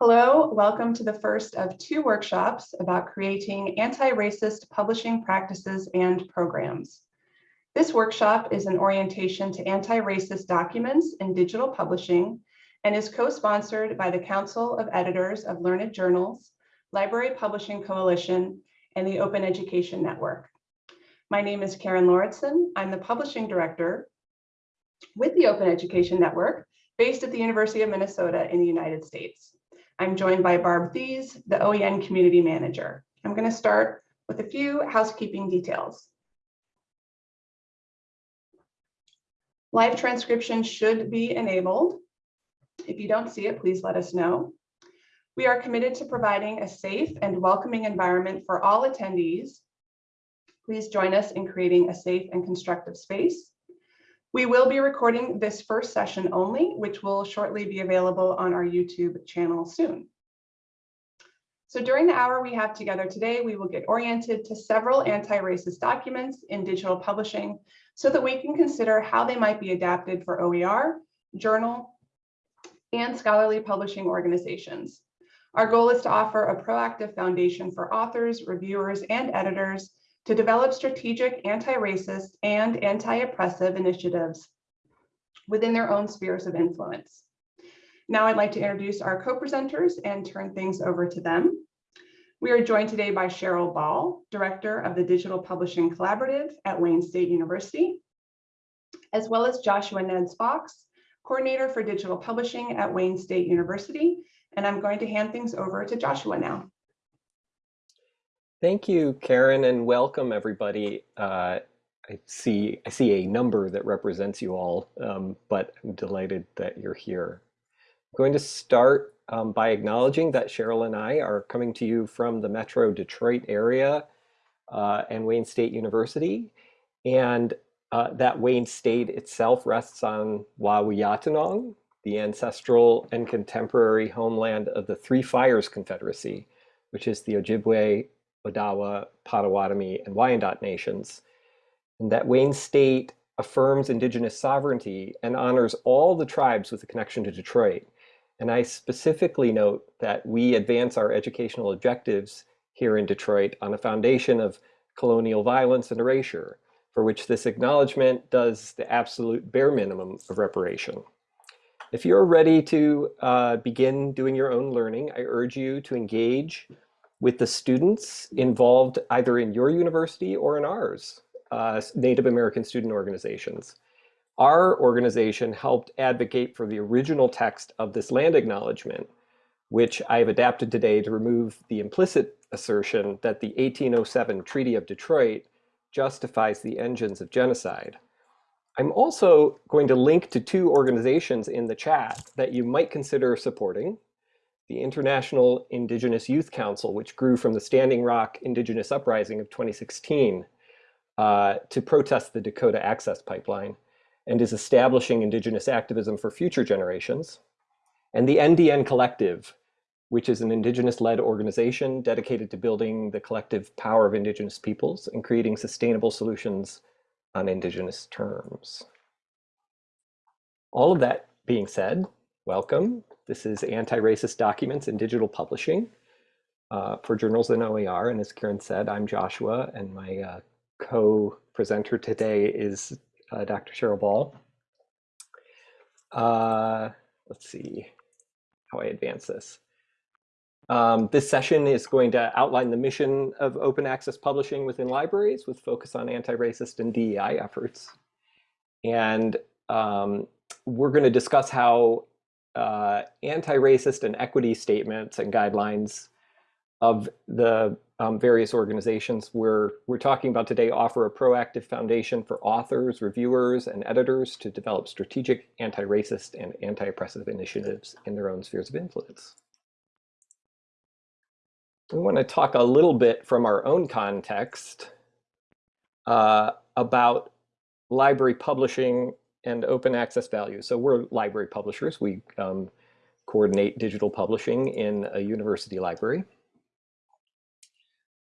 Hello, welcome to the first of two workshops about creating anti-racist publishing practices and programs. This workshop is an orientation to anti-racist documents in digital publishing and is co-sponsored by the Council of Editors of Learned Journals, Library Publishing Coalition, and the Open Education Network. My name is Karen Lauritsen. I'm the publishing director with the Open Education Network based at the University of Minnesota in the United States. I'm joined by Barb Thies, the OEN Community Manager. I'm going to start with a few housekeeping details. Live transcription should be enabled. If you don't see it, please let us know. We are committed to providing a safe and welcoming environment for all attendees. Please join us in creating a safe and constructive space. We will be recording this first session only, which will shortly be available on our YouTube channel soon. So during the hour we have together today, we will get oriented to several anti-racist documents in digital publishing so that we can consider how they might be adapted for OER, journal, and scholarly publishing organizations. Our goal is to offer a proactive foundation for authors, reviewers, and editors to develop strategic anti-racist and anti-oppressive initiatives within their own spheres of influence. Now I'd like to introduce our co-presenters and turn things over to them. We are joined today by Cheryl Ball, Director of the Digital Publishing Collaborative at Wayne State University, as well as Joshua Neds Fox, Coordinator for Digital Publishing at Wayne State University. And I'm going to hand things over to Joshua now. Thank you, Karen, and welcome everybody. Uh, I see I see a number that represents you all, um, but I'm delighted that you're here. I'm going to start um, by acknowledging that Cheryl and I are coming to you from the Metro Detroit area uh, and Wayne State University, and uh, that Wayne State itself rests on Waawiyaataanong, the ancestral and contemporary homeland of the Three Fires Confederacy, which is the Ojibwe, Odawa, Potawatomi, and Wyandot nations, and that Wayne State affirms indigenous sovereignty and honors all the tribes with a connection to Detroit. And I specifically note that we advance our educational objectives here in Detroit on a foundation of colonial violence and erasure, for which this acknowledgement does the absolute bare minimum of reparation. If you're ready to uh, begin doing your own learning, I urge you to engage with the students involved either in your university or in ours, uh, Native American student organizations. Our organization helped advocate for the original text of this land acknowledgement, which I've adapted today to remove the implicit assertion that the 1807 Treaty of Detroit justifies the engines of genocide. I'm also going to link to two organizations in the chat that you might consider supporting the International Indigenous Youth Council, which grew from the Standing Rock Indigenous Uprising of 2016 uh, to protest the Dakota Access Pipeline and is establishing Indigenous activism for future generations. And the NDN Collective, which is an Indigenous-led organization dedicated to building the collective power of Indigenous peoples and creating sustainable solutions on Indigenous terms. All of that being said, welcome. This is anti-racist documents in digital publishing uh, for journals and OER. And as Karen said, I'm Joshua, and my uh, co-presenter today is uh, Dr. Cheryl Ball. Uh, let's see how I advance this. Um, this session is going to outline the mission of open access publishing within libraries with focus on anti-racist and DEI efforts. And um, we're going to discuss how uh, anti-racist and equity statements and guidelines of the um, various organizations we're, we're talking about today offer a proactive foundation for authors, reviewers, and editors to develop strategic anti-racist and anti-oppressive initiatives in their own spheres of influence. We want to talk a little bit from our own context uh, about library publishing and open access value. So we're library publishers. We um, coordinate digital publishing in a university library.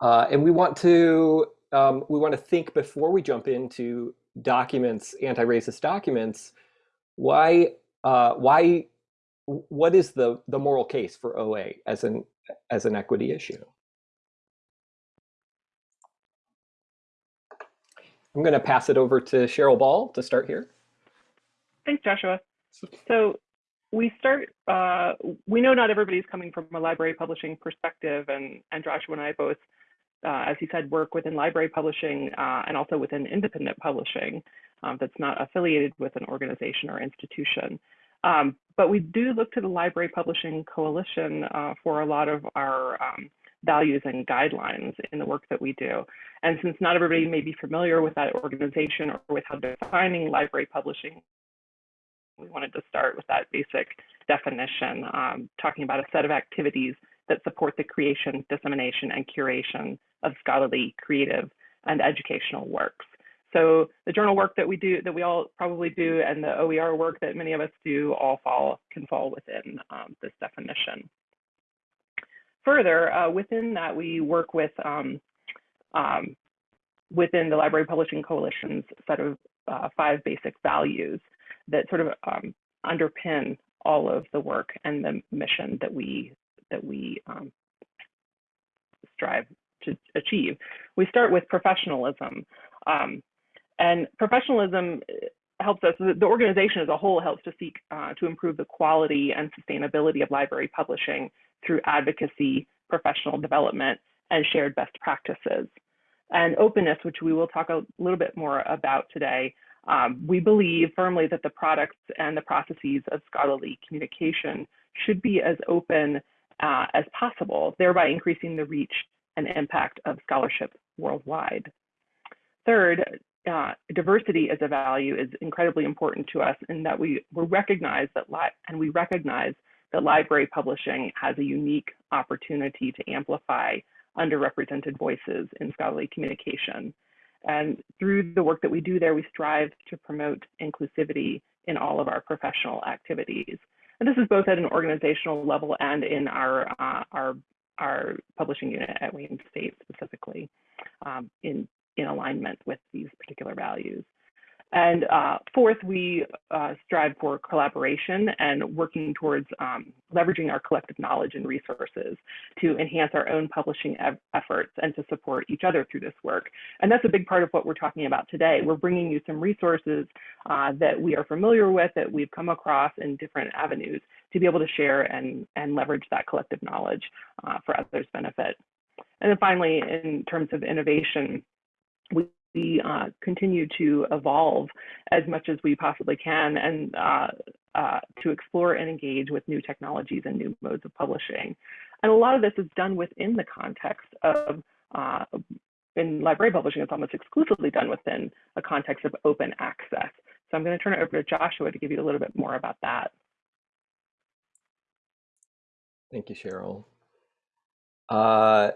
Uh, and we want to um, we want to think before we jump into documents, anti-racist documents, why uh, why what is the, the moral case for OA as an, as an equity issue? I'm going to pass it over to Cheryl Ball to start here. Thanks, Joshua. So we start, uh, we know not everybody's coming from a library publishing perspective, and, and Joshua and I both, uh, as he said, work within library publishing uh, and also within independent publishing um, that's not affiliated with an organization or institution. Um, but we do look to the Library Publishing Coalition uh, for a lot of our um, values and guidelines in the work that we do. And since not everybody may be familiar with that organization or with how defining library publishing we wanted to start with that basic definition, um, talking about a set of activities that support the creation, dissemination, and curation of scholarly, creative, and educational works. So the journal work that we do, that we all probably do, and the OER work that many of us do all fall, can fall within um, this definition. Further, uh, within that, we work with um, um, within the Library Publishing Coalition's set of uh, five basic values that sort of um, underpin all of the work and the mission that we that we um, strive to achieve. We start with professionalism, um, and professionalism uh, helps us. The organization as a whole helps to seek uh, to improve the quality and sustainability of library publishing through advocacy, professional development, and shared best practices. And openness, which we will talk a little bit more about today, um, we believe firmly that the products and the processes of scholarly communication should be as open uh, as possible, thereby increasing the reach and impact of scholarship worldwide. Third, uh, diversity as a value is incredibly important to us in that we, we recognize that and we recognize that library publishing has a unique opportunity to amplify underrepresented voices in scholarly communication. And through the work that we do there, we strive to promote inclusivity in all of our professional activities. And this is both at an organizational level and in our, uh, our, our publishing unit at Wayne State specifically um, in, in alignment with these particular values. And uh, fourth, we uh, strive for collaboration and working towards um, leveraging our collective knowledge and resources to enhance our own publishing e efforts and to support each other through this work. And that's a big part of what we're talking about today. We're bringing you some resources uh, that we are familiar with, that we've come across in different avenues to be able to share and, and leverage that collective knowledge uh, for others' benefit. And then finally, in terms of innovation, we we uh, continue to evolve as much as we possibly can and uh, uh, to explore and engage with new technologies and new modes of publishing. And a lot of this is done within the context of, uh, in library publishing, it's almost exclusively done within a context of open access. So I'm going to turn it over to Joshua to give you a little bit more about that. Thank you, Cheryl. Uh,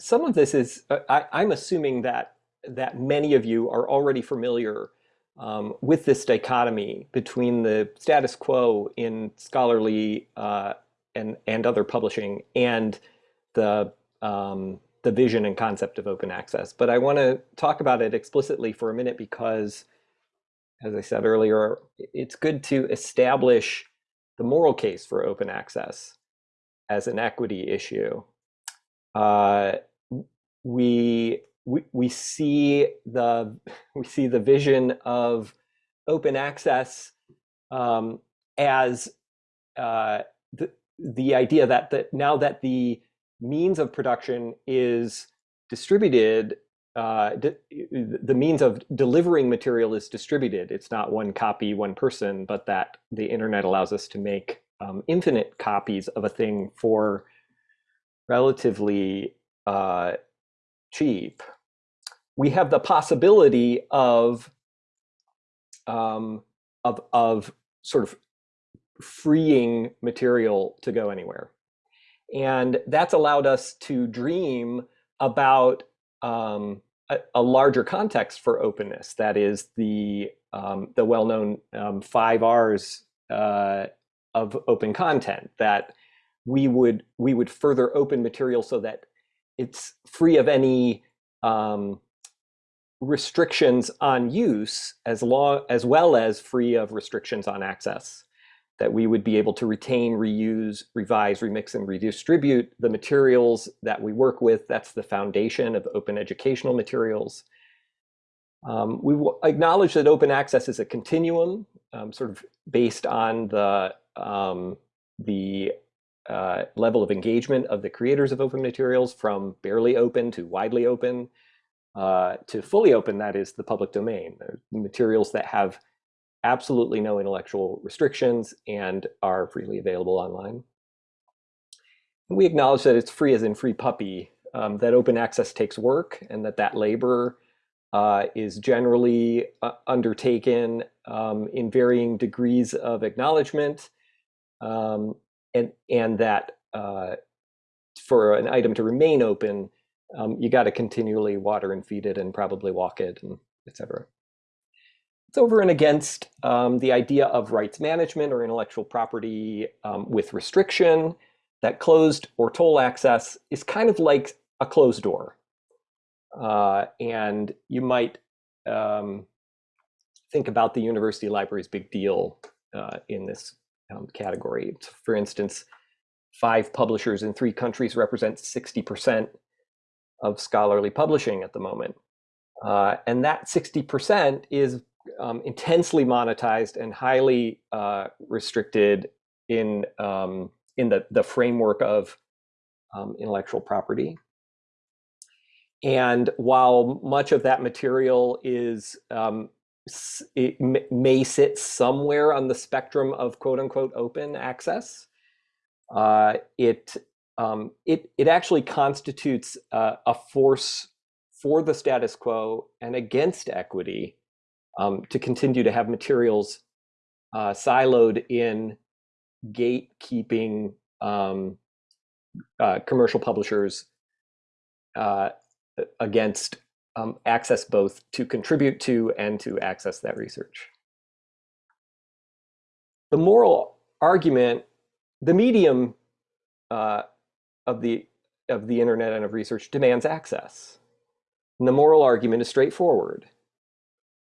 some of this is, uh, I, I'm assuming that that many of you are already familiar um, with this dichotomy between the status quo in scholarly uh, and, and other publishing and the, um, the vision and concept of open access. But I want to talk about it explicitly for a minute because, as I said earlier, it's good to establish the moral case for open access as an equity issue. Uh, we we, we see the we see the vision of open access um, as uh, the the idea that that now that the means of production is distributed, uh, the means of delivering material is distributed. It's not one copy, one person, but that the internet allows us to make um, infinite copies of a thing for relatively uh, cheap, we have the possibility of um, of of sort of freeing material to go anywhere, and that's allowed us to dream about um, a, a, larger context for openness. That is the um, the well-known um, five R's uh, of open content. That we would we would further open material so that it's free of any um, restrictions on use as long as well as free of restrictions on access. that we would be able to retain, reuse, revise, remix, and redistribute the materials that we work with. That's the foundation of open educational materials. Um, we acknowledge that open access is a continuum, um, sort of based on the, um, the uh, level of engagement of the creators of open materials from barely open to widely open uh, to fully open, that is the public domain, the materials that have absolutely no intellectual restrictions and are freely available online. And we acknowledge that it's free as in free puppy, um, that open access takes work and that that labor uh, is generally uh, undertaken um, in varying degrees of acknowledgement um, and, and that uh, for an item to remain open, um, you got to continually water and feed it and probably walk it and etc. It's over and against um, the idea of rights management or intellectual property um, with restriction that closed or toll access is kind of like a closed door. Uh, and you might um, think about the university library's big deal uh, in this um, category. For instance, five publishers in three countries represent 60% of scholarly publishing at the moment. Uh, and that 60% is um, intensely monetized and highly uh, restricted in, um, in the, the framework of um, intellectual property. And while much of that material is, um, it may sit somewhere on the spectrum of quote unquote open access, uh, it, um, it, it actually constitutes uh, a force for the status quo and against equity um, to continue to have materials uh, siloed in gatekeeping um, uh, commercial publishers uh, against um, access both to contribute to and to access that research. The moral argument, the medium uh, of the of the internet and of research demands access. And the moral argument is straightforward.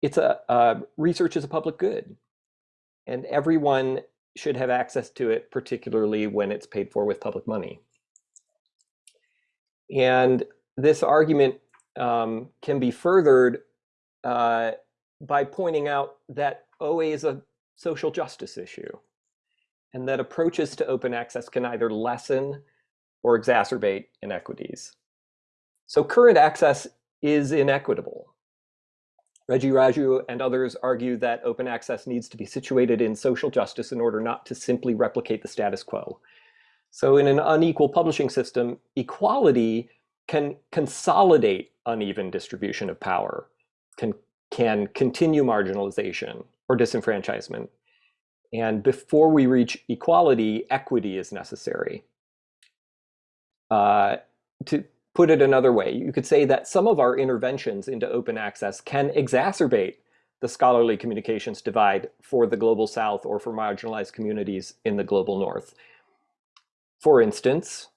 It's a uh, research is a public good, and everyone should have access to it, particularly when it's paid for with public money. And this argument um, can be furthered uh, by pointing out that OA is a social justice issue and that approaches to open access can either lessen or exacerbate inequities. So current access is inequitable. Reggie Raju and others argue that open access needs to be situated in social justice in order not to simply replicate the status quo. So in an unequal publishing system, equality can consolidate uneven distribution of power, can, can continue marginalization or disenfranchisement. And before we reach equality, equity is necessary. Uh, to put it another way, you could say that some of our interventions into open access can exacerbate the scholarly communications divide for the global south or for marginalized communities in the global north. For instance,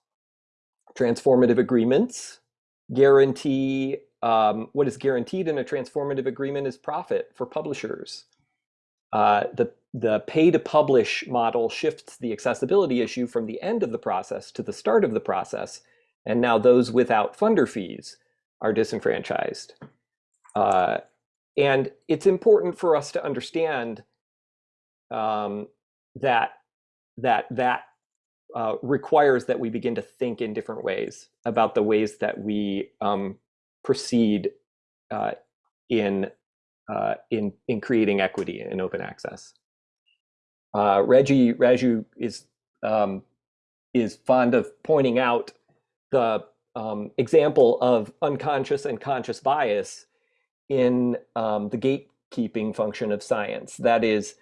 transformative agreements guarantee um, what is guaranteed in a transformative agreement is profit for publishers. Uh, the, the pay to publish model shifts the accessibility issue from the end of the process to the start of the process. And now those without funder fees are disenfranchised. Uh, and it's important for us to understand um, that, that that uh, requires that we begin to think in different ways about the ways that we um, proceed uh, in, uh, in, in creating equity in open access. Uh, Reggie Raju is, um, is fond of pointing out the um, example of unconscious and conscious bias in um, the gatekeeping function of science. That is,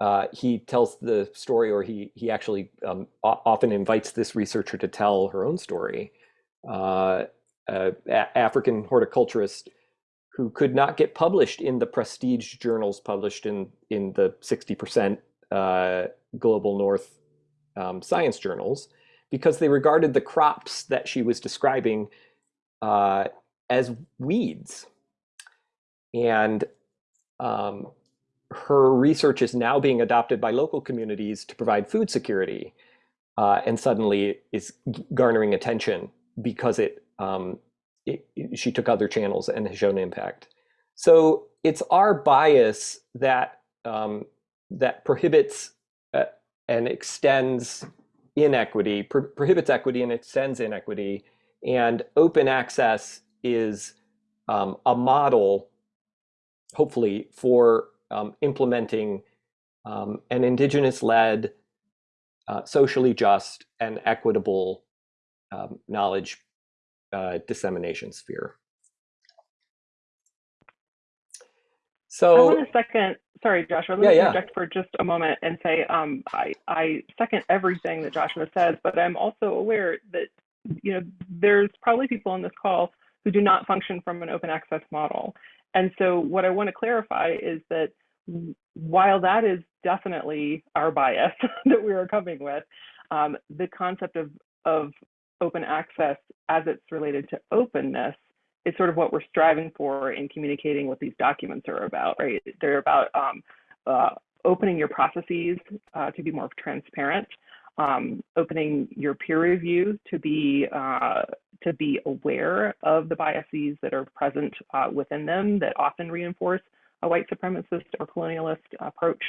uh, he tells the story, or he he actually um, often invites this researcher to tell her own story. Uh, uh, African horticulturist who could not get published in the prestige journals published in in the 60% uh, global north um, science journals because they regarded the crops that she was describing uh, as weeds. And um, her research is now being adopted by local communities to provide food security, uh, and suddenly is garnering attention because it, um, it, it, she took other channels and has shown impact. So it's our bias that um, that prohibits uh, and extends inequity, pro prohibits equity and extends inequity, and open access is um, a model, hopefully, for um, implementing um, an indigenous-led, uh, socially just, and equitable um, knowledge uh, dissemination sphere. So I want to second, sorry, Joshua, let Yeah, me yeah. interject for just a moment and say um, I, I second everything that Joshua says, but I'm also aware that you know there's probably people on this call who do not function from an open access model. And so what I want to clarify is that while that is definitely our bias that we are coming with, um, the concept of, of open access as it's related to openness is sort of what we're striving for in communicating what these documents are about, right? They're about um, uh, opening your processes uh, to be more transparent, um, opening your peer review to be uh, to be aware of the biases that are present uh, within them that often reinforce a white supremacist or colonialist approach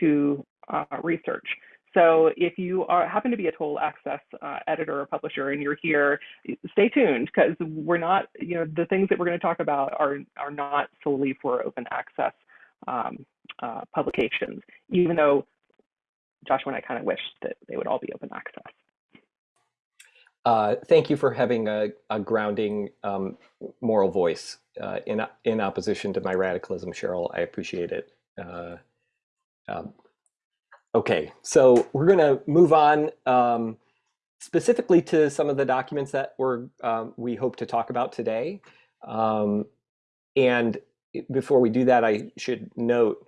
to uh, research. So if you are happen to be a toll access uh, editor or publisher and you're here, stay tuned because we're not, you know, the things that we're going to talk about are are not solely for open access um, uh, publications, even though Joshua and I kind of wish that they would all be open access. Uh, thank you for having a, a grounding um, moral voice uh, in in opposition to my radicalism, Cheryl. I appreciate it. Uh, um, okay, so we're going to move on um, specifically to some of the documents that we're um, we hope to talk about today. Um, and before we do that, I should note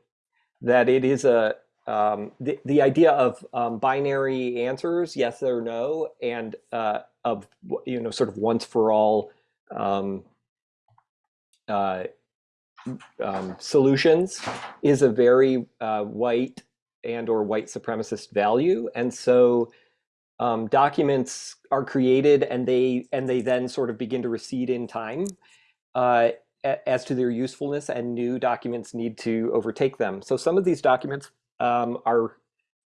that it is a um, the, the idea of um, binary answers, yes or no, and uh, of you know sort of once for all um, uh, um, solutions is a very uh, white and or white supremacist value, and so um, documents are created and they and they then sort of begin to recede in time uh, as to their usefulness, and new documents need to overtake them. So some of these documents um, are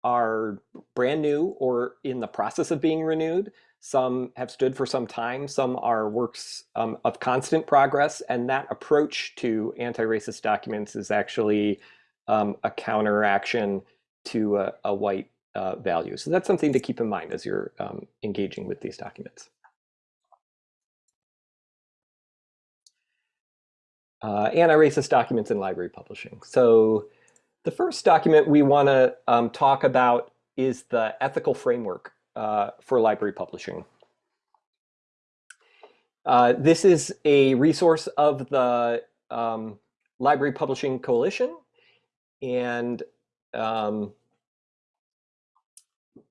are brand new or in the process of being renewed. Some have stood for some time. Some are works um, of constant progress. And that approach to anti-racist documents is actually um, a counteraction to a, a white uh, value. So that's something to keep in mind as you're um, engaging with these documents. Uh, anti-racist documents in library publishing. So the first document we want to um, talk about is the ethical framework uh, for library publishing. Uh, this is a resource of the um, Library Publishing Coalition, and um,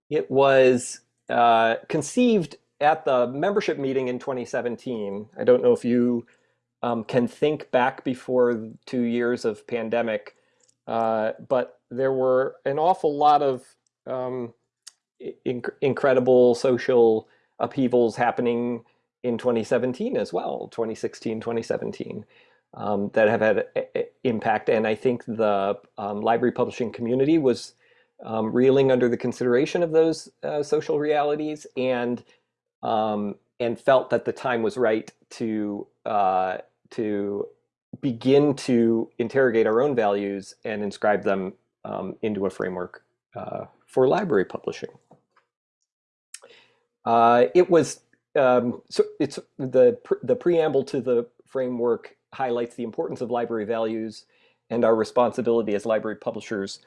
it was uh, conceived at the membership meeting in 2017. I don't know if you um, can think back before two years of pandemic, uh, but there were an awful lot of um, inc incredible social upheavals happening in 2017 as well, 2016, 2017, um, that have had a, a impact. And I think the um, library publishing community was um, reeling under the consideration of those uh, social realities and um, and felt that the time was right to uh, to begin to interrogate our own values and inscribe them um, into a framework uh, for library publishing. Uh, it was um, so it's the the preamble to the framework highlights the importance of library values and our responsibility as library publishers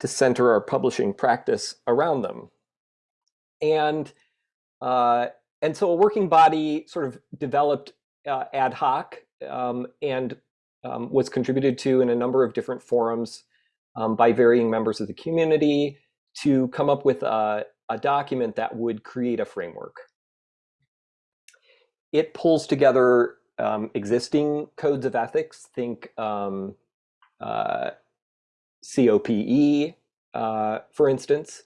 to center our publishing practice around them. And uh, and so a working body sort of developed uh, ad hoc um, and um, was contributed to in a number of different forums um, by varying members of the community to come up with a, a document that would create a framework. It pulls together um, existing codes of ethics, think um, uh, COPE, uh, for instance,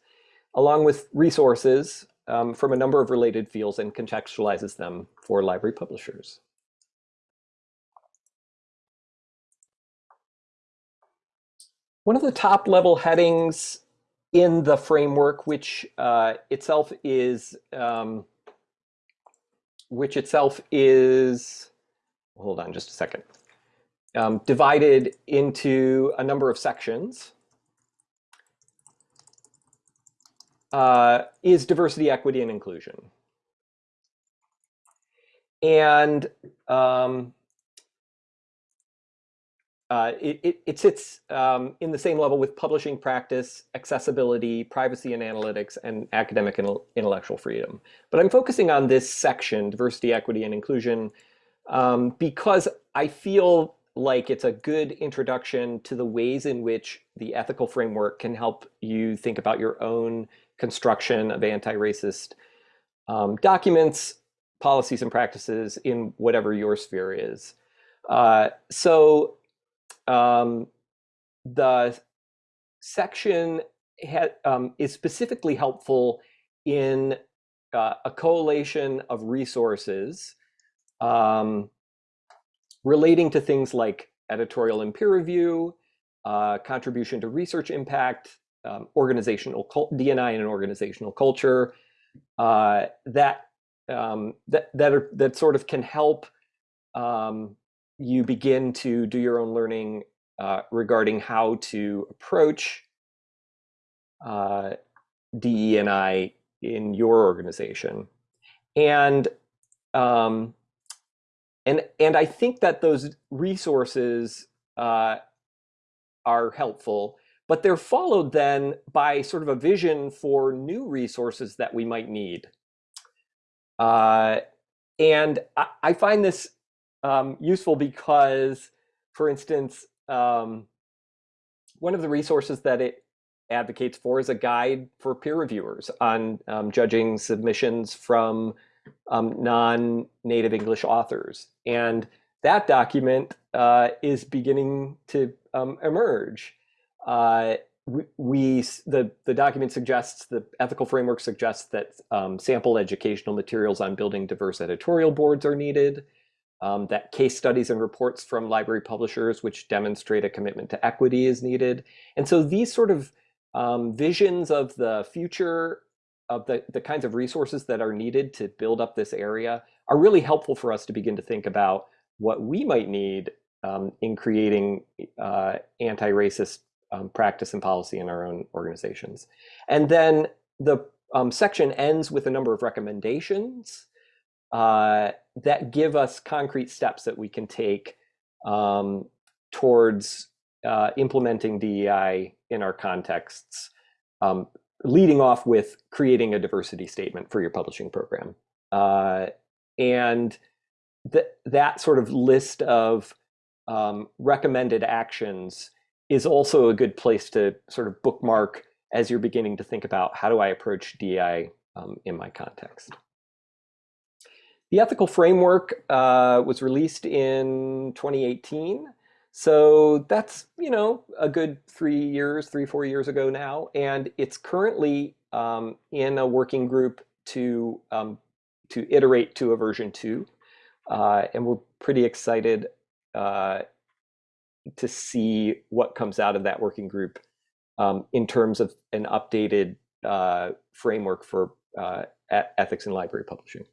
along with resources um, from a number of related fields and contextualizes them for library publishers. One of the top level headings in the framework, which uh, itself is, um, which itself is, hold on just a second, um, divided into a number of sections, uh, is diversity, equity, and inclusion. And um, uh, it, it, it, sits um, in the same level with publishing practice, accessibility, privacy and analytics, and academic and intellectual freedom. But I'm focusing on this section, diversity, equity, and inclusion, um, because I feel like it's a good introduction to the ways in which the ethical framework can help you think about your own construction of anti-racist um, documents, policies, and practices in whatever your sphere is. Uh, so um, the section um, is specifically helpful in uh, a collation of resources um, relating to things like editorial and peer review, uh, contribution to research impact, um, organizational DNI and organizational culture uh, that um, that that are, that sort of can help um, you begin to do your own learning uh, regarding how to approach uh, DE and I in your organization, and um, and and I think that those resources uh, are helpful, but they're followed then by sort of a vision for new resources that we might need. Uh, and I, I, find this um, useful because, for instance, um, one of the resources that it advocates for is a guide for peer reviewers on um, judging submissions from um, non-native English authors. And that document uh, is beginning to um, emerge. Uh, we, we, the, the document suggests, the ethical framework suggests that um, sample educational materials on building diverse editorial boards are needed, um, that case studies and reports from library publishers which demonstrate a commitment to equity is needed. And so these sort of um, visions of the future of the, the kinds of resources that are needed to build up this area are really helpful for us to begin to think about what we might need um, in creating uh, anti-racist um, practice and policy in our own organizations. And then the um, section ends with a number of recommendations uh, that give us concrete steps that we can take um, towards uh, implementing DEI in our contexts, um, leading off with creating a diversity statement for your publishing program. Uh, and th that sort of list of um, recommended actions is also a good place to sort of bookmark as you're beginning to think about how do I approach DEI um, in my context. The ethical framework uh, was released in 2018. So that's, you know, a good three years, three, four years ago now. And it's currently um, in a working group to, um, to iterate to a version two. Uh, and we're pretty excited uh, to see what comes out of that working group um, in terms of an updated uh, framework for uh, ethics in library publishing.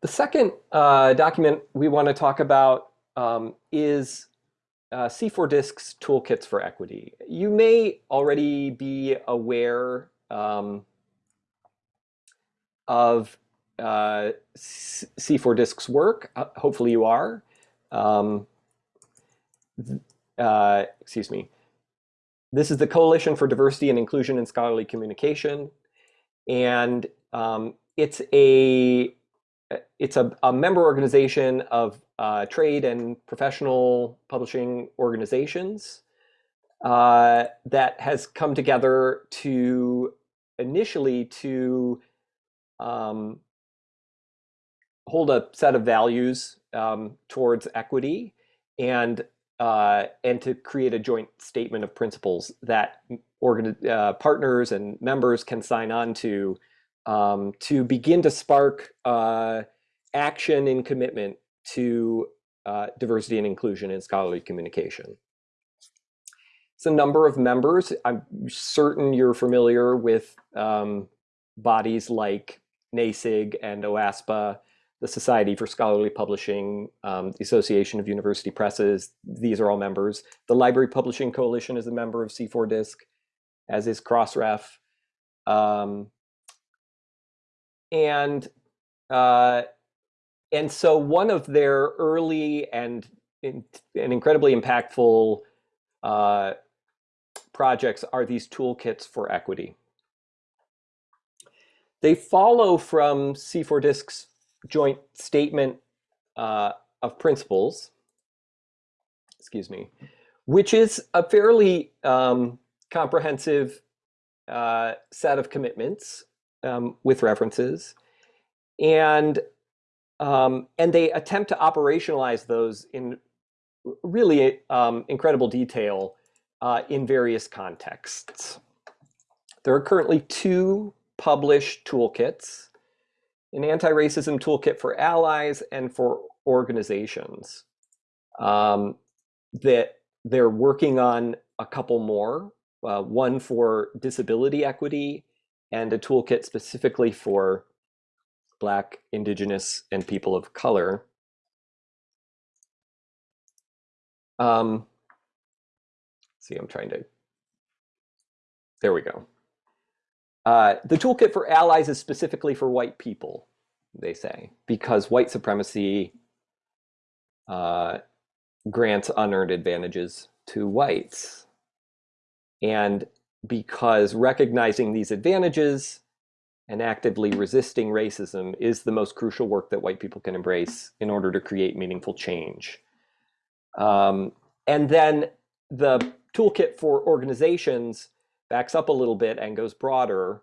The second uh, document we want to talk about um, is uh, C4Disc's Toolkits for Equity. You may already be aware um, of uh, C4Disc's work. Uh, hopefully you are. Um, uh, excuse me. This is the Coalition for Diversity and Inclusion in Scholarly Communication. And um, it's a it's a, a, member organization of uh, trade and professional publishing organizations uh, that has come together to initially to um, hold a set of values um, towards equity and uh, and to create a joint statement of principles that organ uh, partners and members can sign on to um, to begin to spark uh, action and commitment to uh, diversity and inclusion in scholarly communication. It's a number of members. I'm certain you're familiar with um, bodies like NASIG and OASPA, the Society for Scholarly Publishing, um, the Association of University Presses. These are all members. The Library Publishing Coalition is a member of C4DISC, as is Crossref. Um, and uh, and so one of their early and and incredibly impactful uh, projects are these toolkits for equity. They follow from C4DISC's joint statement uh, of principles, excuse me, which is a fairly um, comprehensive uh, set of commitments um, with references. And, um, and they attempt to operationalize those in really um, incredible detail uh, in various contexts. There are currently two published toolkits, an anti-racism toolkit for allies and for organizations. Um, that they're working on a couple more, uh, one for disability equity and a toolkit specifically for Black, Indigenous, and people of color. Um, see, I'm trying to, there we go. Uh, the toolkit for allies is specifically for white people, they say, because white supremacy uh, grants unearned advantages to whites. And because recognizing these advantages and actively resisting racism is the most crucial work that white people can embrace in order to create meaningful change. Um, and then the toolkit for organizations backs up a little bit and goes broader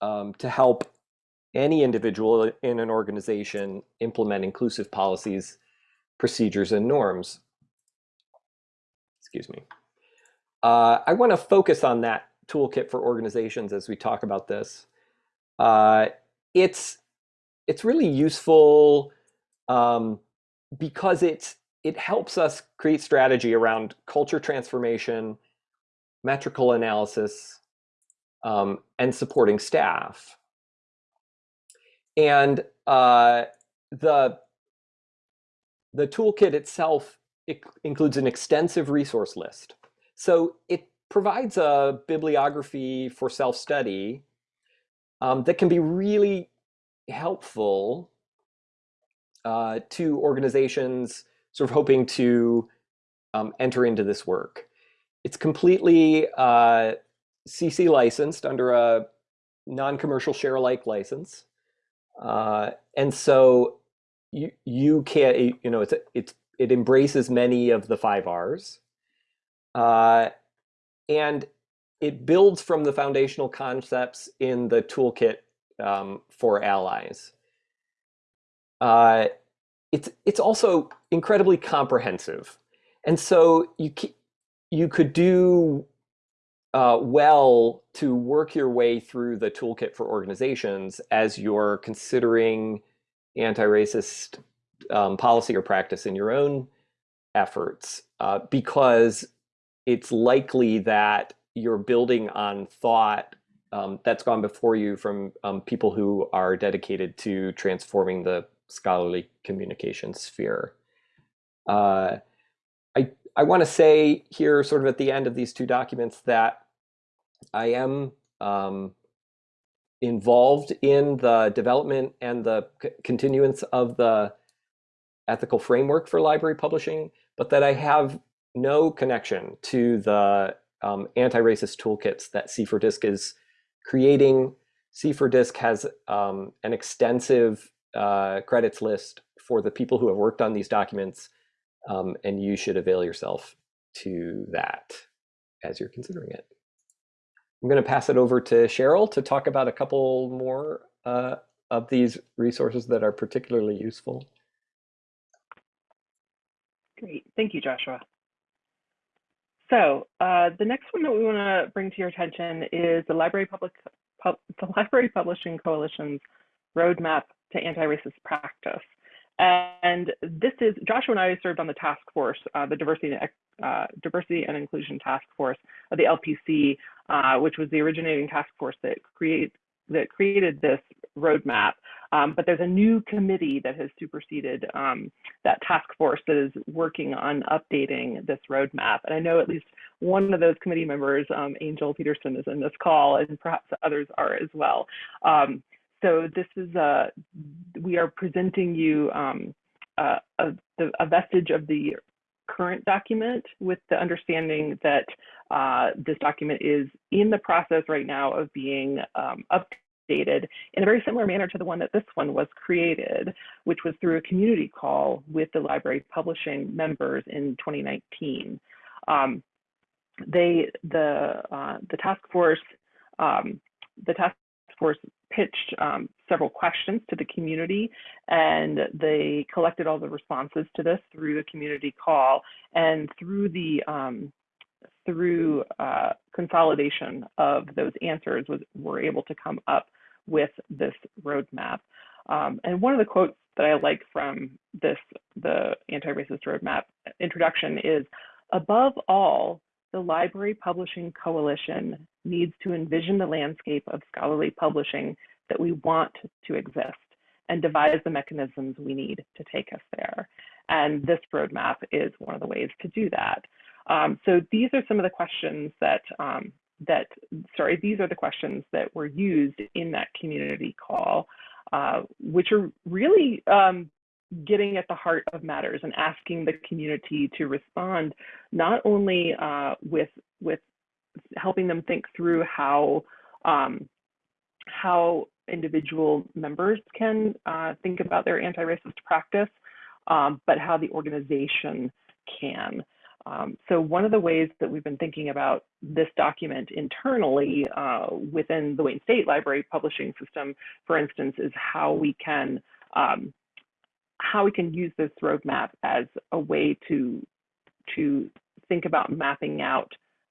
um, to help any individual in an organization implement inclusive policies, procedures, and norms. Excuse me. Uh, I want to focus on that toolkit for organizations as we talk about this. Uh, it's it's really useful um, because it's it helps us create strategy around culture transformation, metrical analysis, um, and supporting staff. And uh, the the toolkit itself it includes an extensive resource list. So it provides a bibliography for self-study um, that can be really helpful uh, to organizations sort of hoping to um, enter into this work. It's completely uh, CC licensed under a non-commercial share alike license. Uh, and so you, you can, you know, it's, it's, it embraces many of the five R's. Uh, and it builds from the foundational concepts in the toolkit um, for allies. Uh, it's, it's also incredibly comprehensive. And so you, you could do uh, well to work your way through the toolkit for organizations as you're considering anti-racist um, policy or practice in your own efforts, uh, because it's likely that you're building on thought um, that's gone before you from um, people who are dedicated to transforming the scholarly communication sphere. Uh, I, I want to say here, sort of at the end of these two documents, that I am um, involved in the development and the continuance of the ethical framework for library publishing, but that I have no connection to the um, anti-racist toolkits that C4DISC is creating. C4DISC has um, an extensive uh, credits list for the people who have worked on these documents, um, and you should avail yourself to that as you're considering it. I'm going to pass it over to Cheryl to talk about a couple more uh, of these resources that are particularly useful? Great, thank you, Joshua. So uh, the next one that we want to bring to your attention is the Library Public Pub, the Library Publishing Coalition's roadmap to anti-racist practice. And this is Joshua and I served on the task force, uh, the diversity and, uh, diversity and inclusion task force of the LPC, uh, which was the originating task force that create that created this roadmap. Um, but there's a new committee that has superseded um, that task force that is working on updating this roadmap. And I know at least one of those committee members, um, Angel Peterson, is in this call, and perhaps others are as well. Um, so this is a, we are presenting you um, a, a, a, vestige of the current document with the understanding that uh, this document is in the process right now of being um, updated in a very similar manner to the one that this one was created, which was through a community call with the library publishing members in 2019. Um, they, the, uh, the task force, um, the task force pitched um, several questions to the community and they collected all the responses to this through the community call and through the um, through uh, consolidation of those answers was we're able to come up with this roadmap. Um, and one of the quotes that I like from this the anti-racist roadmap introduction is above all the Library Publishing Coalition needs to envision the landscape of scholarly publishing that we want to exist and devise the mechanisms we need to take us there. And this roadmap is one of the ways to do that. Um, so these are some of the questions that, um, that, sorry, these are the questions that were used in that community call, uh, which are really um, getting at the heart of matters and asking the community to respond not only uh, with with helping them think through how um, how individual members can uh, think about their anti-racist practice, um, but how the organization can. Um, so one of the ways that we've been thinking about this document internally uh, within the Wayne State Library publishing system, for instance, is how we can um, how we can use this roadmap as a way to to think about mapping out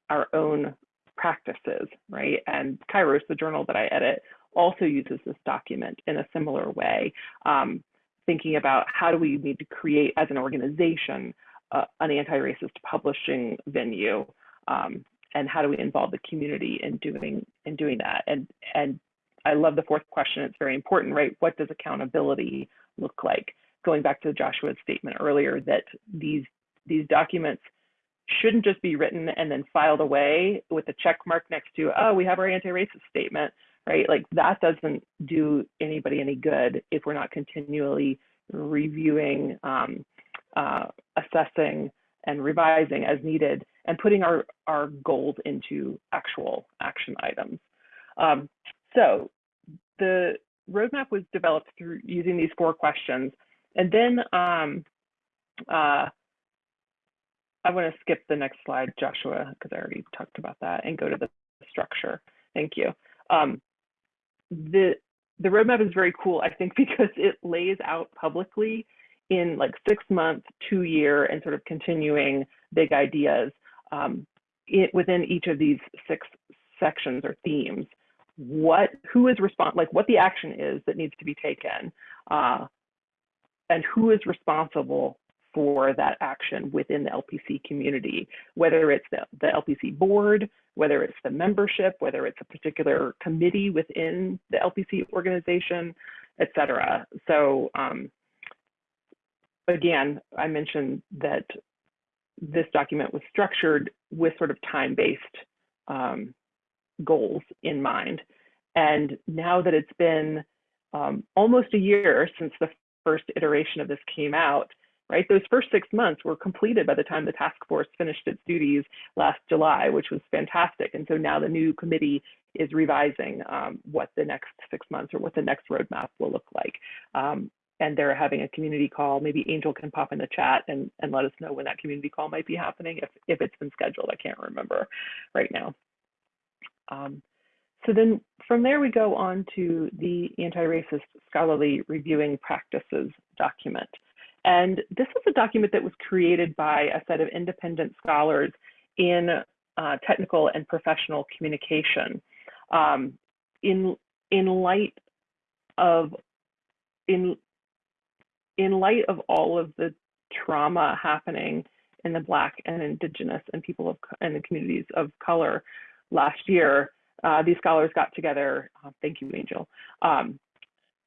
our own practices, right? And Kairos, the journal that I edit, also uses this document in a similar way, um, thinking about how do we need to create as an organization an anti-racist publishing venue, um, and how do we involve the community in doing in doing that? And and I love the fourth question. It's very important, right? What does accountability look like? going back to Joshua's statement earlier that these these documents shouldn't just be written and then filed away with a check mark next to, oh, we have our anti-racist statement, right? Like that doesn't do anybody any good if we're not continually reviewing, um, uh, assessing, and revising as needed and putting our, our goals into actual action items. Um, so the roadmap was developed through using these four questions and then um, uh, I want to skip the next slide, Joshua, because I already talked about that, and go to the structure. Thank you. Um, the the roadmap is very cool, I think, because it lays out publicly in like six month, two year, and sort of continuing big ideas um, it, within each of these six sections or themes. What, who is respond, like what the action is that needs to be taken, uh, and who is responsible for that action within the LPC community, whether it's the, the LPC board, whether it's the membership, whether it's a particular committee within the LPC organization, et cetera. So um, again, I mentioned that this document was structured with sort of time-based um, goals in mind. And now that it's been um, almost a year since the first iteration of this came out, right? Those first six months were completed by the time the task force finished its duties last July, which was fantastic. And so now the new committee is revising um, what the next six months or what the next roadmap will look like. Um, and they're having a community call. Maybe Angel can pop in the chat and, and let us know when that community call might be happening if, if it's been scheduled. I can't remember right now. Um, so then from there we go on to the anti-racist scholarly reviewing practices document. And this is a document that was created by a set of independent scholars in uh, technical and professional communication. Um, in, in light of in, in light of all of the trauma happening in the Black and Indigenous and people of and the communities of color last year, uh, these scholars got together. Uh, thank you, Angel. Um,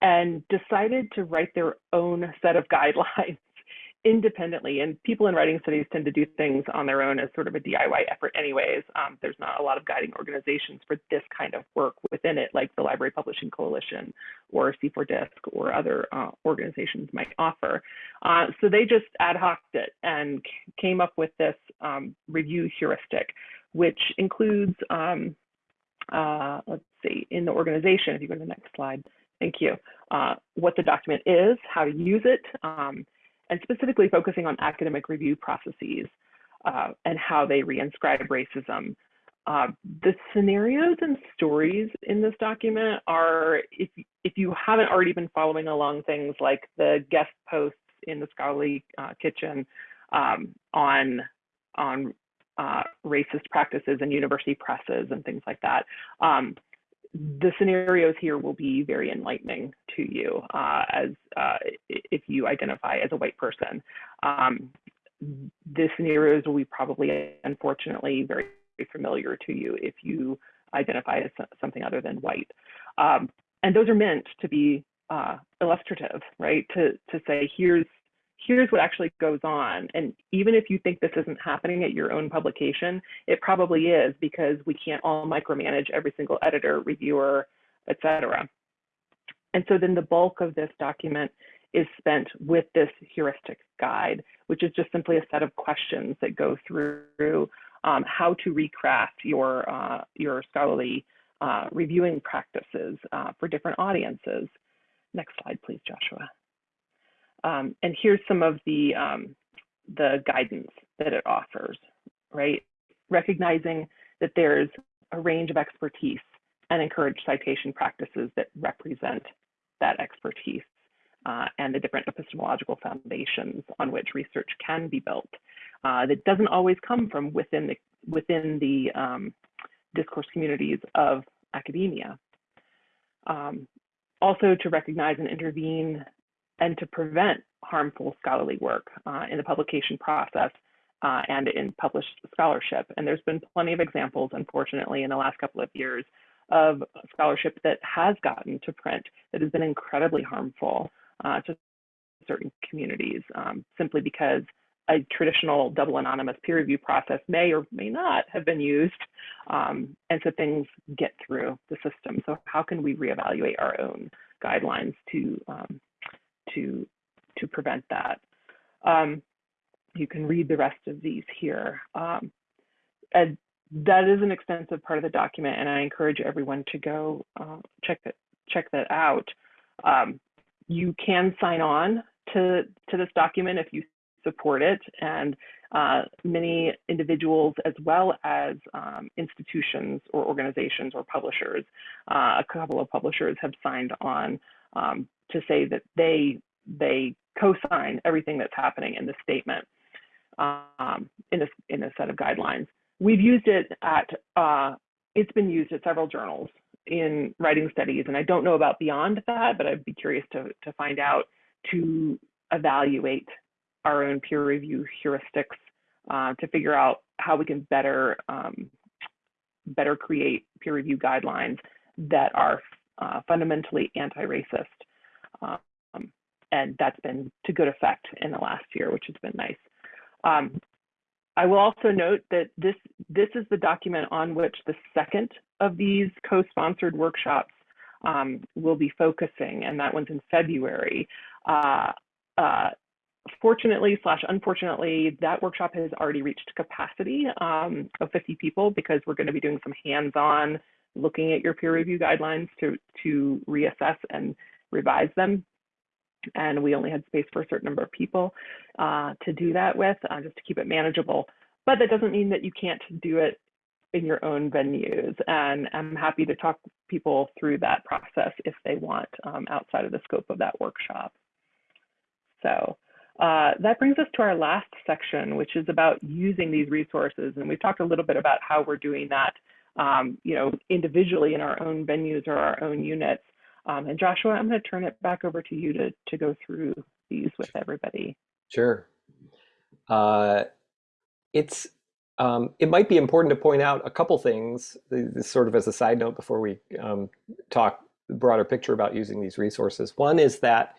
and decided to write their own set of guidelines independently. And people in writing studies tend to do things on their own as sort of a DIY effort anyways. Um, there's not a lot of guiding organizations for this kind of work within it, like the Library Publishing Coalition or C4DISC or other uh, organizations might offer. Uh, so they just ad hoced it and came up with this um, review heuristic, which includes, um, uh, let's see, in the organization, if you go to the next slide, thank you, uh, what the document is, how to use it, um, and specifically focusing on academic review processes uh, and how they reinscribe racism. Uh, the scenarios and stories in this document are, if, if you haven't already been following along things like the guest posts in the scholarly uh, kitchen um, on, on uh, racist practices and university presses and things like that, um, the scenarios here will be very enlightening to you uh, as uh, if you identify as a white person. Um, the scenarios will be probably, unfortunately, very familiar to you if you identify as something other than white. Um, and those are meant to be uh, illustrative, right? To, to say, here's here's what actually goes on. And even if you think this isn't happening at your own publication, it probably is because we can't all micromanage every single editor, reviewer, etc. And so then the bulk of this document is spent with this heuristic guide, which is just simply a set of questions that go through um, how to recraft your, uh, your scholarly uh, reviewing practices uh, for different audiences. Next slide, please, Joshua. Um, and here's some of the, um, the guidance that it offers, right? Recognizing that there's a range of expertise and encourage citation practices that represent that expertise uh, and the different epistemological foundations on which research can be built. Uh, that doesn't always come from within the, within the um, discourse communities of academia. Um, also to recognize and intervene and to prevent harmful scholarly work uh, in the publication process uh, and in published scholarship. And there's been plenty of examples, unfortunately, in the last couple of years of scholarship that has gotten to print that has been incredibly harmful uh, to certain communities um, simply because a traditional double anonymous peer review process may or may not have been used. Um, and so things get through the system. So how can we reevaluate our own guidelines to um, to, to prevent that. Um, you can read the rest of these here. Um, and that is an extensive part of the document, and I encourage everyone to go uh, check that check that out. Um, you can sign on to to this document if you support it, and uh, many individuals as well as um, institutions or organizations or publishers. Uh, a couple of publishers have signed on um, to say that they they co-sign everything that's happening in the statement um, in this in a set of guidelines. We've used it at uh, it's been used at several journals in writing studies, and I don't know about beyond that, but I'd be curious to to find out to evaluate our own peer review heuristics uh, to figure out how we can better um, better create peer review guidelines that are uh, fundamentally anti-racist. Um, and that's been to good effect in the last year, which has been nice. Um, I will also note that this, this is the document on which the second of these co-sponsored workshops um, will be focusing, and that one's in February. Uh, uh, fortunately slash unfortunately, that workshop has already reached capacity um, of 50 people because we're going to be doing some hands-on looking at your peer review guidelines to, to reassess and revise them. And we only had space for a certain number of people uh, to do that with, uh, just to keep it manageable. But that doesn't mean that you can't do it in your own venues. And I'm happy to talk people through that process if they want um, outside of the scope of that workshop. So uh, that brings us to our last section, which is about using these resources. And we've talked a little bit about how we're doing that, um, you know, individually in our own venues or our own units. Um, and Joshua, I'm going to turn it back over to you to, to go through these with everybody. Sure. Uh, it's um, it might be important to point out a couple things, sort of as a side note before we um, talk the broader picture about using these resources. One is that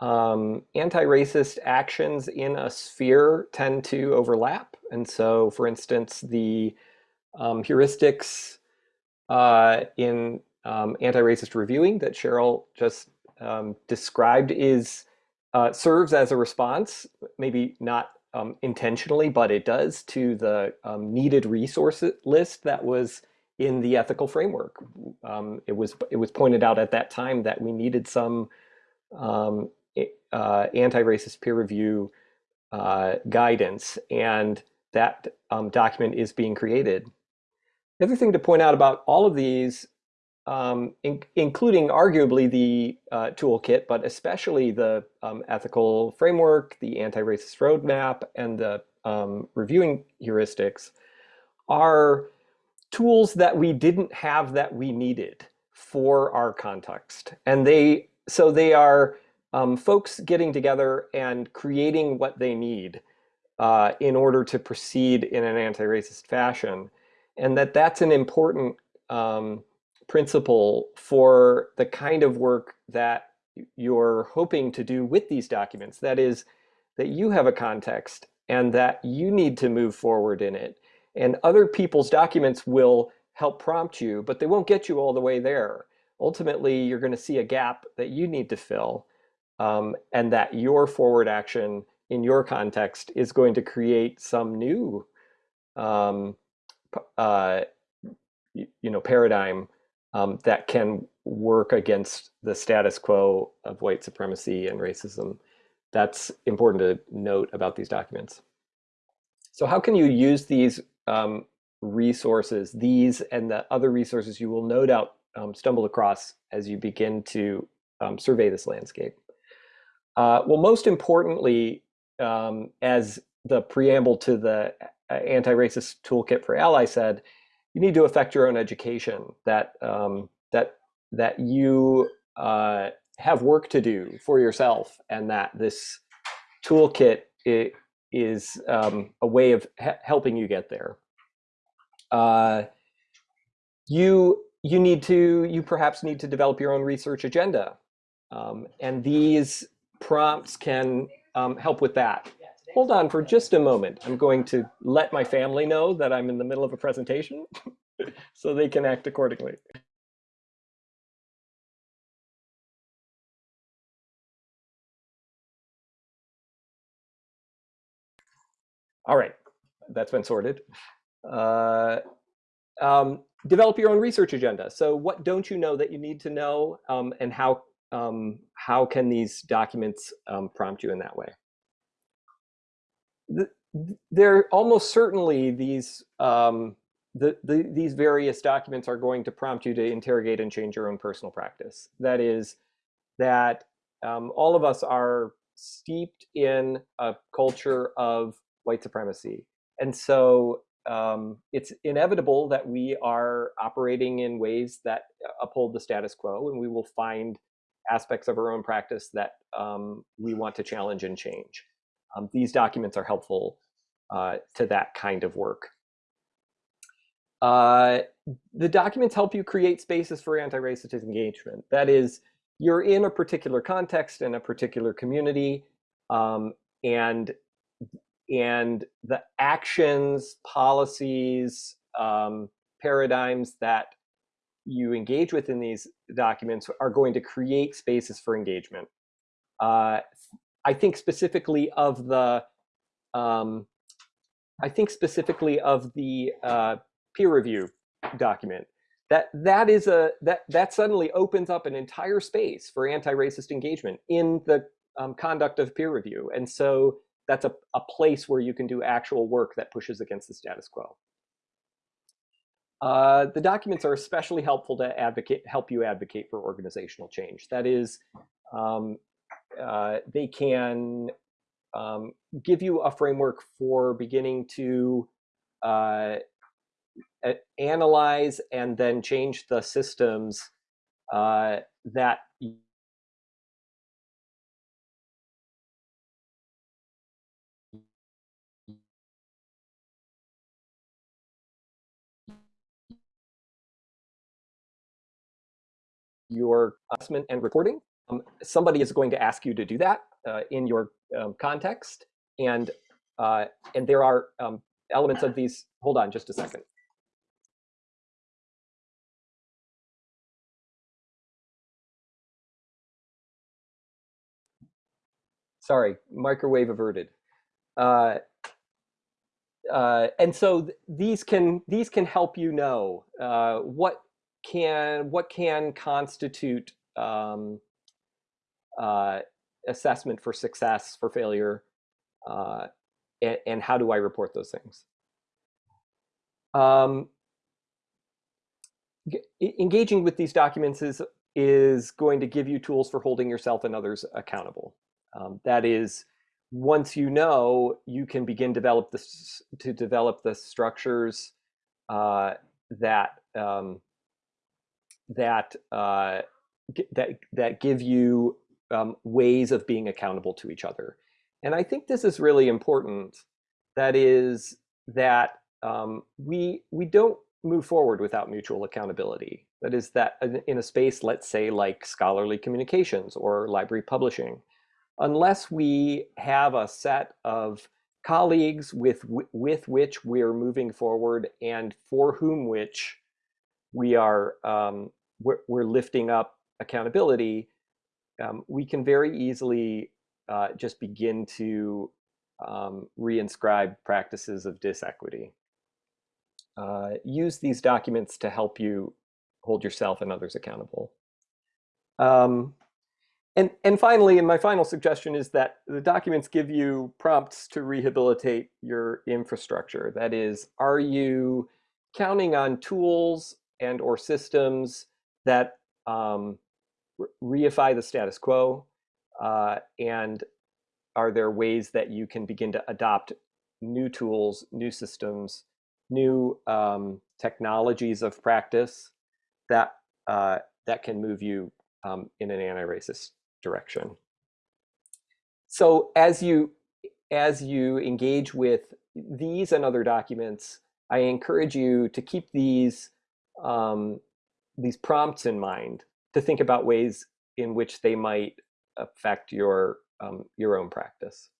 um, anti-racist actions in a sphere tend to overlap. And so, for instance, the um, heuristics uh, in um, anti-racist reviewing that Cheryl just um, described is uh, serves as a response, maybe not um, intentionally, but it does to the um, needed resource list that was in the ethical framework. Um, it was it was pointed out at that time that we needed some um, uh, anti-racist peer review uh, guidance, and that um, document is being created. The other thing to point out about all of these um, in, including arguably the uh, toolkit, but especially the um, ethical framework, the anti-racist roadmap, and the um, reviewing heuristics are tools that we didn't have that we needed for our context. And they, so they are um, folks getting together and creating what they need uh, in order to proceed in an anti-racist fashion. And that that's an important um, principle for the kind of work that you're hoping to do with these documents. That is, that you have a context and that you need to move forward in it. And other people's documents will help prompt you, but they won't get you all the way there. Ultimately, you're going to see a gap that you need to fill um, and that your forward action in your context is going to create some new um, uh, you know, paradigm um, that can work against the status quo of white supremacy and racism. That's important to note about these documents. So how can you use these um, resources, these and the other resources you will no doubt um, stumble across as you begin to um, survey this landscape? Uh, well, most importantly, um, as the preamble to the uh, anti-racist toolkit for ally said, you need to affect your own education that um, that that you uh, have work to do for yourself and that this toolkit is um, a way of helping you get there. Uh, you you need to you perhaps need to develop your own research agenda um, and these prompts can um, help with that Hold on for just a moment. I'm going to let my family know that I'm in the middle of a presentation so they can act accordingly. All right, that's been sorted. Uh, um, develop your own research agenda. So what don't you know that you need to know um, and how, um, how can these documents um, prompt you in that way? There almost certainly these um, the, the, these various documents are going to prompt you to interrogate and change your own personal practice. That is, that um, all of us are steeped in a culture of white supremacy. And so um, it's inevitable that we are operating in ways that uphold the status quo, and we will find aspects of our own practice that um, we want to challenge and change. Um, these documents are helpful uh, to that kind of work. Uh, the documents help you create spaces for anti-racist engagement. That is, you're in a particular context in a particular community, um, and and the actions, policies, um, paradigms that you engage with in these documents are going to create spaces for engagement. Uh, I think specifically of the, um, I think specifically of the uh, peer review document. That that is a that that suddenly opens up an entire space for anti-racist engagement in the um, conduct of peer review, and so that's a, a place where you can do actual work that pushes against the status quo. Uh, the documents are especially helpful to advocate, help you advocate for organizational change. That is, um, uh, they can um, give you a framework for beginning to uh, analyze and then change the systems uh, that your assessment and reporting. Um, somebody is going to ask you to do that uh, in your um, context, and uh, and there are um, elements of these. Hold on, just a second. Sorry, microwave averted. Uh, uh, and so th- these can these can help you know uh, what can what can constitute um, uh, assessment for success for failure uh, and, and how do I report those things. Um, engaging with these documents is is going to give you tools for holding yourself and others accountable. Um, that is, once you know, you can begin develop this to develop the structures uh, that um, that uh, that that give you um, ways of being accountable to each other. And I think this is really important. That is that um, we we don't move forward without mutual accountability. That is that in- a space, let's say, like scholarly communications or library publishing, unless we have a set of colleagues with with which we're moving forward and for whom which we are um, we're, we're lifting up accountability, um, we can very easily uh, just begin to um, reinscribe practices of disequity. Uh, use these documents to help you hold yourself and others accountable. Um, and, and finally, and my final suggestion is that the documents give you prompts to rehabilitate your infrastructure. That is, are you counting on tools and or systems that um, reify the status quo? Uh, and are there ways that you can begin to adopt new tools, new systems, new um, technologies of practice that uh, that can move you um, in an anti-racist direction. So as you as you engage with these and other documents, I encourage you to keep these um, these prompts in mind to think about ways in which they might affect your um, your own practice.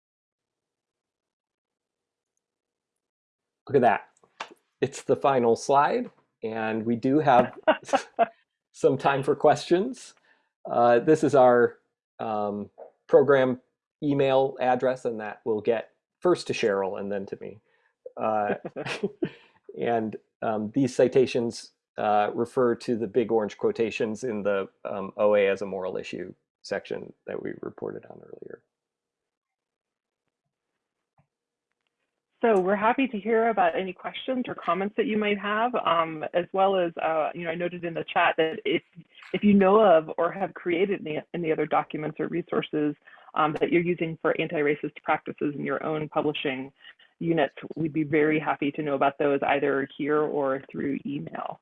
Look at that. It's the final slide, and we do have some time for questions. Uh, this is our um, program email address, and that will get first to Cheryl and then to me. Uh, and um, these citations uh, refer to the big orange quotations in the um, OA as a moral issue section that we reported on earlier. So we're happy to hear about any questions or comments that you might have, um, as well as, uh, you know, I noted in the chat that if if you know of or have created any, any other documents or resources um, that you're using for anti-racist practices in your own publishing units, we'd be very happy to know about those either here or through email.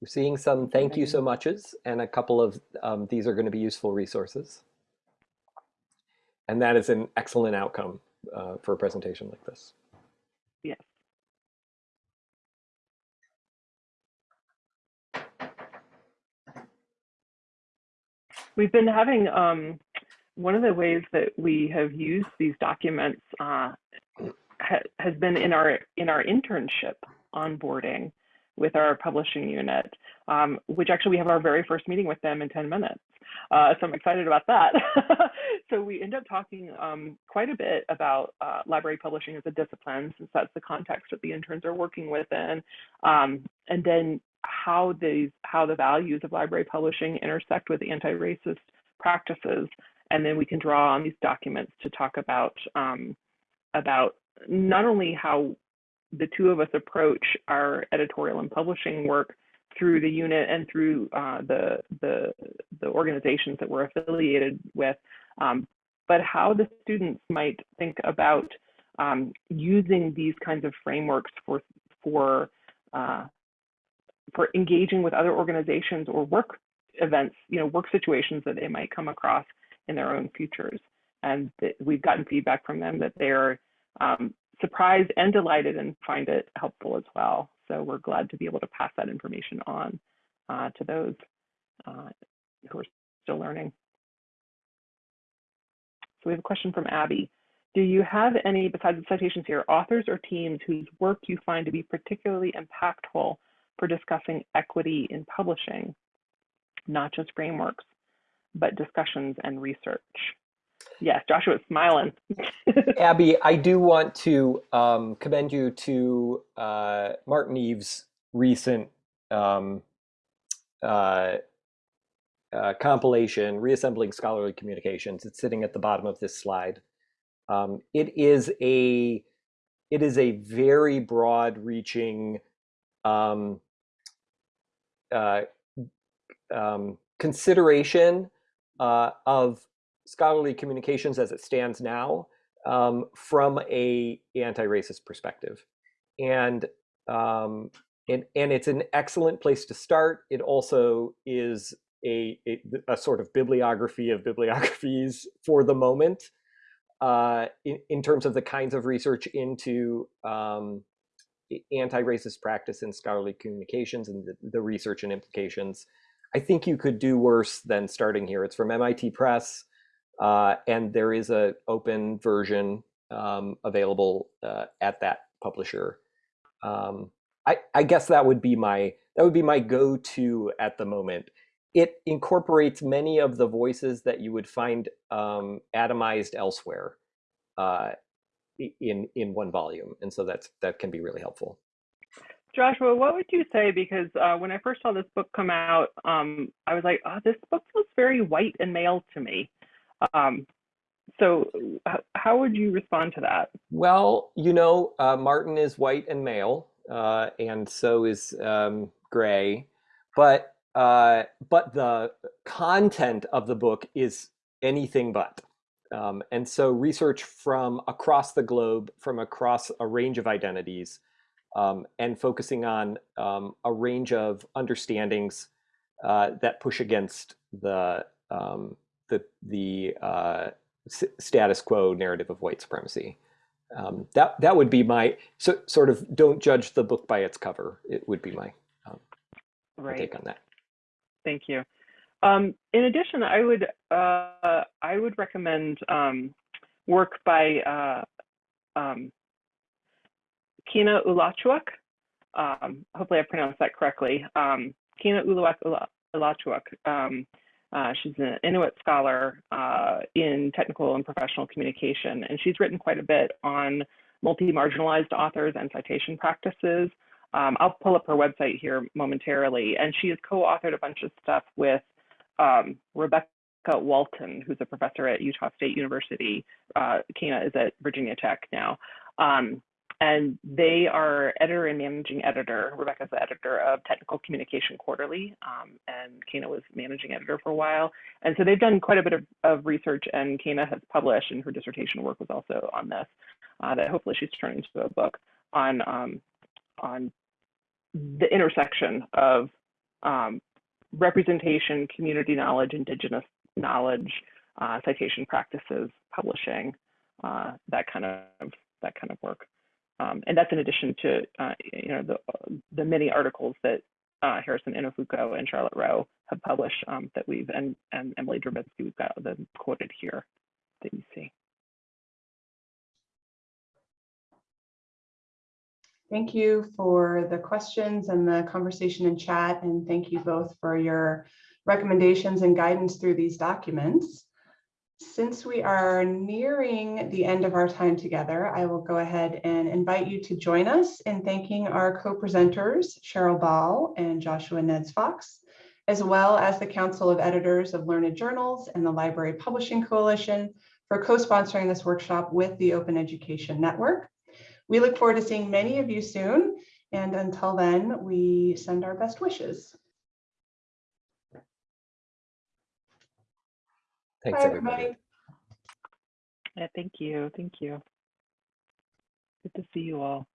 We're seeing some thank you so muches and a couple of um, these are going to be useful resources. And that is an excellent outcome uh, for a presentation like this. Yes. We've been having um, one of the ways that we have used these documents uh, ha has been in our in our internship onboarding. with our publishing unit, um, which actually we have our very first meeting with them in 10 minutes. Uh, so I'm excited about that. so we end up talking um, quite a bit about uh, library publishing as a discipline, since that's the context that the interns are working within, um, and then how these how the values of library publishing intersect with anti-racist practices, and then we can draw on these documents to talk about um, about not only how the two of us approach our editorial and publishing work through the unit and through uh, the, the, the organizations that we're affiliated with, um, but how the students might think about um, using these kinds of frameworks for for uh, for engaging with other organizations or work events, you know, work situations that they might come across in their own futures. And we've gotten feedback from them that they're um, surprised and delighted and find it helpful as well. So we're glad to be able to pass that information on uh, to those uh, who are still learning. So we have a question from Abby. Do you have any, besides the citations here, authors or teams whose work you find to be particularly impactful for discussing equity in publishing, not just frameworks, but discussions and research? Yes, Joshua's smiling. Abby, I do want to um, commend you to uh, Martin Eve's recent um, uh, uh, compilation, Reassembling Scholarly Communications. It's sitting at the bottom of this slide. Um, it is a it is a very broad-reaching um, uh, um, consideration uh, of scholarly communications as it stands now um, from a anti-racist perspective. And, um, and, and it's an excellent place to start. It also is a, a, a sort of bibliography of bibliographies for the moment uh, in, in terms of the kinds of research into um, anti-racist practice in scholarly communications and the, the research and implications. I think you could do worse than starting here. It's from MIT Press. Uh, and there is a open version um, available uh, at that publisher. Um, I, I, guess that would be my that would be my go-to at the moment. It incorporates many of the voices that you would find um, atomized elsewhere uh, in in one volume, and so that's that can be really helpful. Joshua, what would you say? Because uh, when I first saw this book come out, um, I was like, oh, this book feels very white and male to me. Um, so how would you respond to that? Well, you know, uh, Martin is white and male, uh, and so is um, Gray, but uh, but the content of the book is anything but. Um, and so research from across the globe, from across a range of identities, um, and focusing on um, a range of understandings uh, that push against the um, the the uh, status quo narrative of white supremacy. Um, that that would be my so, sort of don't judge the book by its cover. It would be my, um, right. take on that. Thank you. Um, in addition, I would uh, I would recommend um, work by uh, um, Cana Ulachuak. Um, hopefully, I pronounced that correctly. Cana Ulachuak. Ulachuak. Uh, she's an Inuit scholar uh, in technical and professional communication, and she's written quite a bit on multi-marginalized authors and citation practices. Um, I'll pull up her website here momentarily, and she has co-authored a bunch of stuff with um, Rebecca Walton, who's a professor at Utah State University. Uh, Cana is at Virginia Tech now. Um, and they are editor and managing editor. Rebecca's the editor of Technical Communication Quarterly, um, and Cana was managing editor for a while. And so they've done quite a bit of, of research, and Cana has published, and her dissertation work was also on this, uh, that hopefully she's turning into a book on, um, on the intersection of um, representation, community knowledge, indigenous knowledge, uh, citation practices, publishing, uh, that kind of that kind of work. Um, and that's in addition to uh, you know the the many articles that uh, Harrison Inefuku and Charlotte Roh have published um, that we've and and Emily Drabinski we've got them quoted here that you see. Thank you for the questions and the conversation in chat, and thank you both for your recommendations and guidance through these documents. Since we are nearing the end of our time together, I will go ahead and invite you to join us in thanking our co-presenters, Cheryl Ball and Joshua Neds Fox, as well as the Council of Editors of Learned Journals and the Library Publishing Coalition for co-sponsoring this workshop with the Open Education Network. We look forward to seeing many of you soon, and until then, we send our best wishes. Thanks, Bye, everybody. everybody. Yeah, thank you. Thank you. Good to see you all.